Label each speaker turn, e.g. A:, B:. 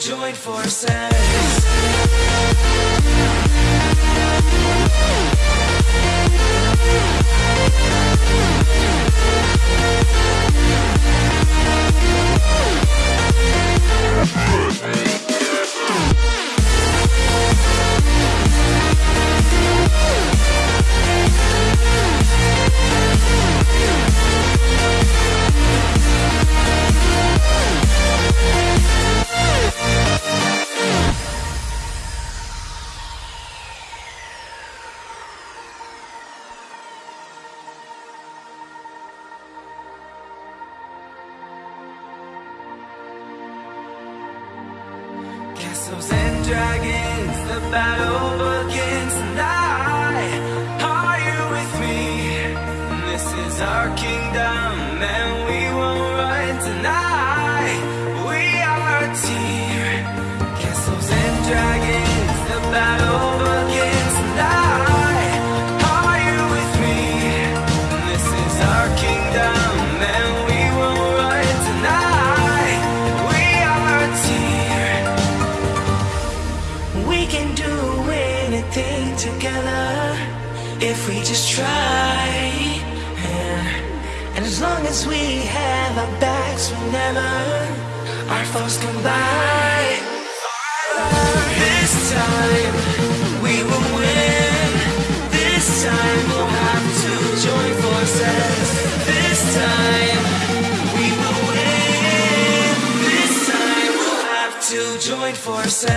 A: join forces. The battle begins tonight. Are you with me? This is our anything together if we just try. Yeah. And as long as we have our backs, remember our foes come by. This time we will win. This time we'll have to join forces. This time we will win. To join forces.